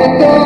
let go